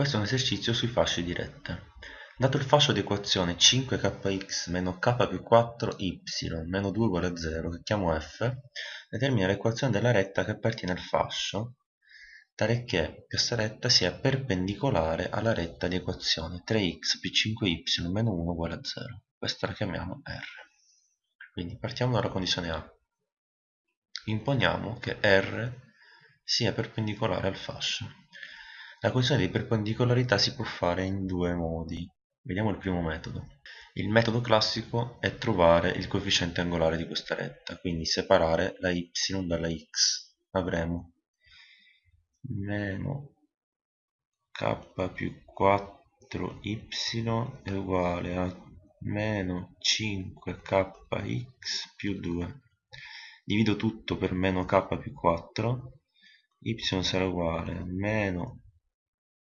Questo è un esercizio sui fasci di rette. Dato il fascio di equazione 5kx meno k più 4y meno 2 uguale a 0, che chiamo f, determina l'equazione della retta che appartiene al fascio, tale che questa retta sia perpendicolare alla retta di equazione 3x più 5y meno 1 uguale a 0. Questa la chiamiamo R. Quindi partiamo dalla condizione A. Imponiamo che R sia perpendicolare al fascio. La condizione di perpendicolarità si può fare in due modi. Vediamo il primo metodo. Il metodo classico è trovare il coefficiente angolare di questa retta, quindi separare la y dalla x. Avremo meno k più 4y è uguale a meno 5kx più 2. Divido tutto per meno k più 4, y sarà uguale a meno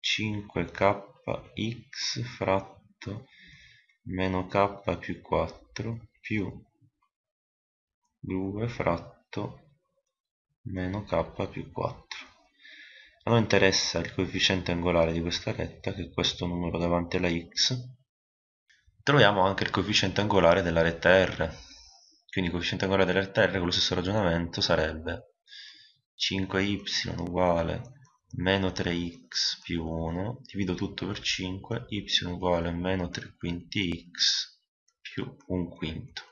5kx fratto meno k più 4 più 2 fratto meno k più 4 a noi interessa il coefficiente angolare di questa retta che è questo numero davanti alla x. Troviamo anche il coefficiente angolare della retta r. Quindi il coefficiente angolare della retta r con lo stesso ragionamento sarebbe 5y uguale meno 3x più 1 divido tutto per 5 y uguale a meno 3 quinti x più 1 quinto.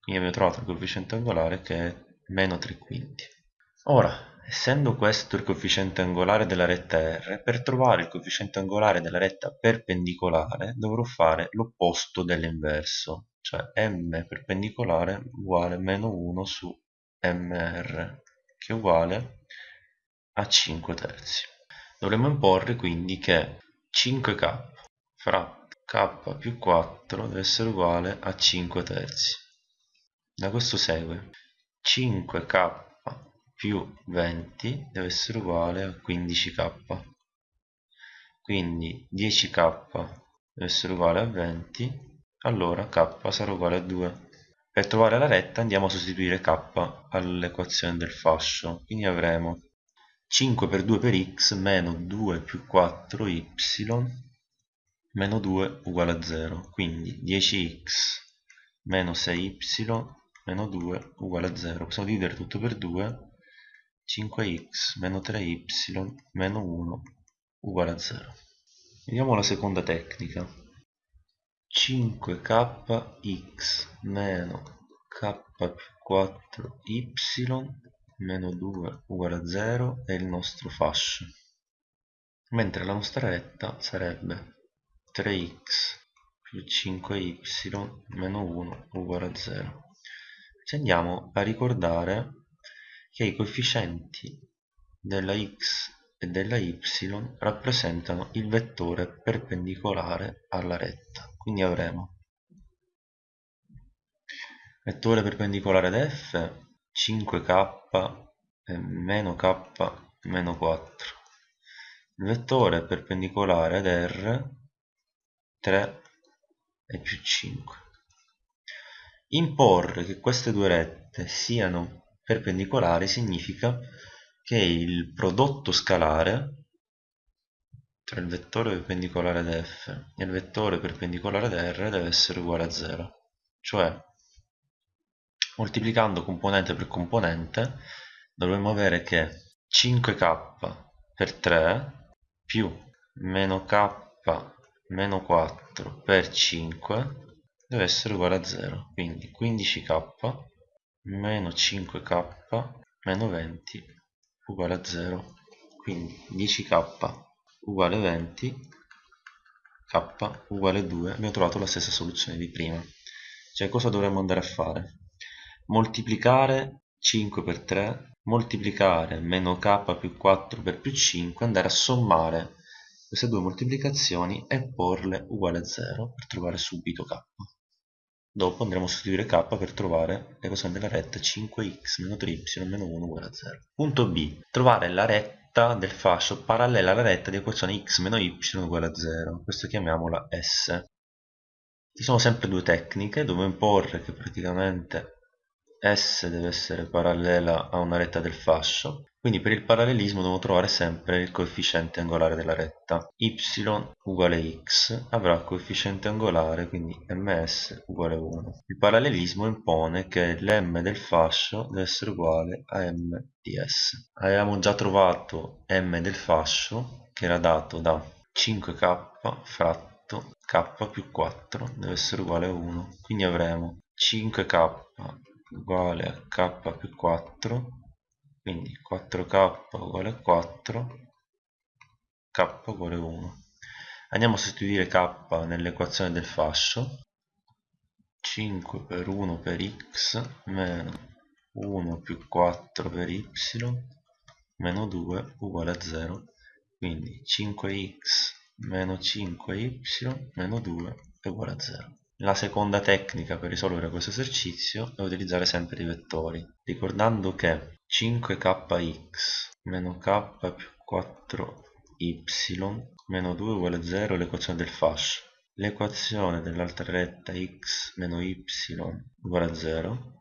Quindi abbiamo trovato il coefficiente angolare che è meno 3 quinti. Ora essendo questo il coefficiente angolare della retta R per trovare il coefficiente angolare della retta perpendicolare dovrò fare l'opposto dell'inverso cioè m perpendicolare uguale meno 1 su mr che è uguale a 5 terzi. Dovremmo imporre quindi che 5k fra k più 4 deve essere uguale a 5 terzi. Da questo segue 5k più 20 deve essere uguale a 15k. Quindi 10k deve essere uguale a 20, allora k sarà uguale a 2. Per trovare la retta andiamo a sostituire k all'equazione del fascio, quindi avremo 5 per 2 per x meno 2 più 4y meno 2 uguale a 0 quindi 10x meno 6y meno 2 uguale a 0 possiamo dividere tutto per 2 5x meno 3y meno 1 uguale a 0 vediamo la seconda tecnica. 5kx meno k più 4y meno 2 uguale a 0 è il nostro fascio. Mentre la nostra retta sarebbe 3x più 5y meno 1 uguale a 0 ci andiamo a ricordare che i coefficienti della x e della y rappresentano il vettore perpendicolare alla retta. Quindi avremo vettore perpendicolare ad f 5k e meno k meno 4 il vettore perpendicolare ad R 3 e più 5 imporre che queste due rette siano perpendicolari significa che il prodotto scalare tra il vettore perpendicolare ad F e il vettore perpendicolare ad R deve essere uguale a 0 cioè moltiplicando componente per componente dovremmo avere che 5k per 3 più meno k meno 4 per 5 deve essere uguale a 0 quindi 15k meno 5k meno 20 uguale a 0 quindi 10k uguale 20 k uguale 2 abbiamo trovato la stessa soluzione di prima. Cioè cosa dovremmo andare a fare moltiplicare 5 per 3 moltiplicare meno k più 4 per più 5 andare a sommare queste due moltiplicazioni e porle uguale a 0 per trovare subito k. Dopo andremo a sostituire k per trovare l'equazione della retta 5x meno 3y meno 1 uguale a 0 punto b. Trovare la retta del fascio parallela alla retta di equazione x meno y uguale a 0 questo chiamiamola s. Ci sono sempre due tecniche dove imporre che praticamente S deve essere parallela a una retta del fascio, quindi per il parallelismo devo trovare sempre il coefficiente angolare della retta. y uguale x avrà coefficiente angolare, quindi ms uguale 1. Il parallelismo impone che l'm del fascio deve essere uguale a m di s. Avevamo già trovato m del fascio, che era dato da 5k fratto k più 4 deve essere uguale a 1, quindi avremo 5k uguale a k più 4 quindi 4k uguale a 4 k uguale 1 andiamo a sostituire k nell'equazione del fascio. 5 per 1 per x meno 1 più 4 per y meno 2 uguale a 0 quindi 5x meno 5y meno 2 è uguale a 0 la seconda tecnica per risolvere questo esercizio è utilizzare sempre i vettori, ricordando che 5kx meno k più 4y meno 2 uguale a 0 è l'equazione del fascio. L'equazione dell'altra retta x meno y uguale a 0.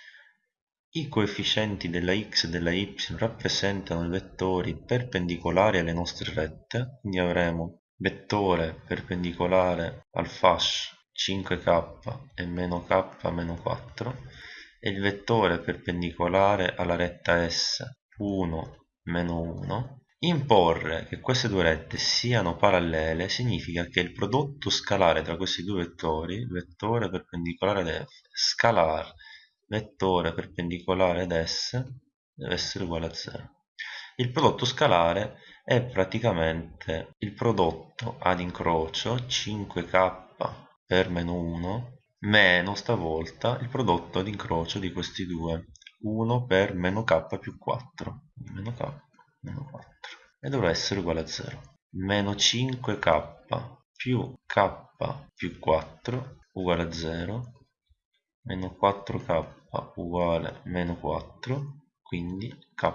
I coefficienti della x e della y rappresentano i vettori perpendicolari alle nostre rette, quindi avremo vettore perpendicolare al fascio 5k e meno k meno 4 e il vettore perpendicolare alla retta S 1 meno 1 imporre che queste due rette siano parallele significa che il prodotto scalare tra questi due vettori vettore perpendicolare ad f scalar vettore perpendicolare ad s deve essere uguale a 0 il prodotto scalare è praticamente il prodotto ad incrocio 5k per meno 1 meno stavolta il prodotto ad incrocio di questi due. 1 per meno k più 4 meno k meno 4 e dovrà essere uguale a 0 meno 5k più k più 4 uguale a 0 meno 4k uguale meno 4 quindi k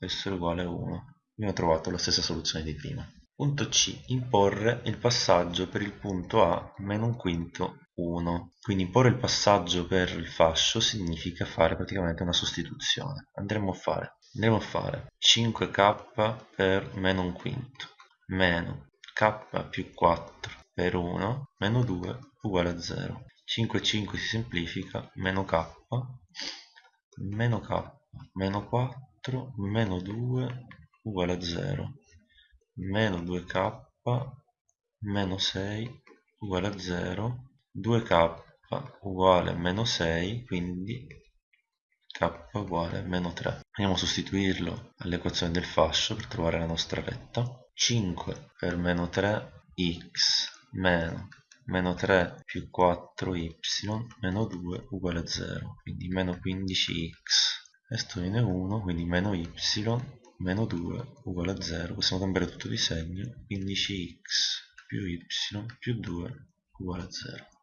essere uguale a 1 abbiamo trovato la stessa soluzione di prima Punto C. Imporre il passaggio per il punto A meno un quinto 1. Quindi imporre il passaggio per il fascio significa fare praticamente una sostituzione. Andremo a fare, andremo a fare 5k per meno un quinto meno k più 4 per 1 meno 2 uguale a 0. 5 5 si semplifica, meno k, meno k, meno 4, meno 2 uguale a 0 meno 2k meno 6 uguale a 0 2k uguale a meno 6 quindi k uguale a meno 3 andiamo a sostituirlo all'equazione del fascio per trovare la nostra retta. 5 per meno 3 x meno meno 3 più 4y meno 2 uguale a 0 quindi meno 15x questo viene 1 quindi meno y meno 2 uguale a 0 possiamo cambiare tutto di segno 15x più y più 2 uguale a 0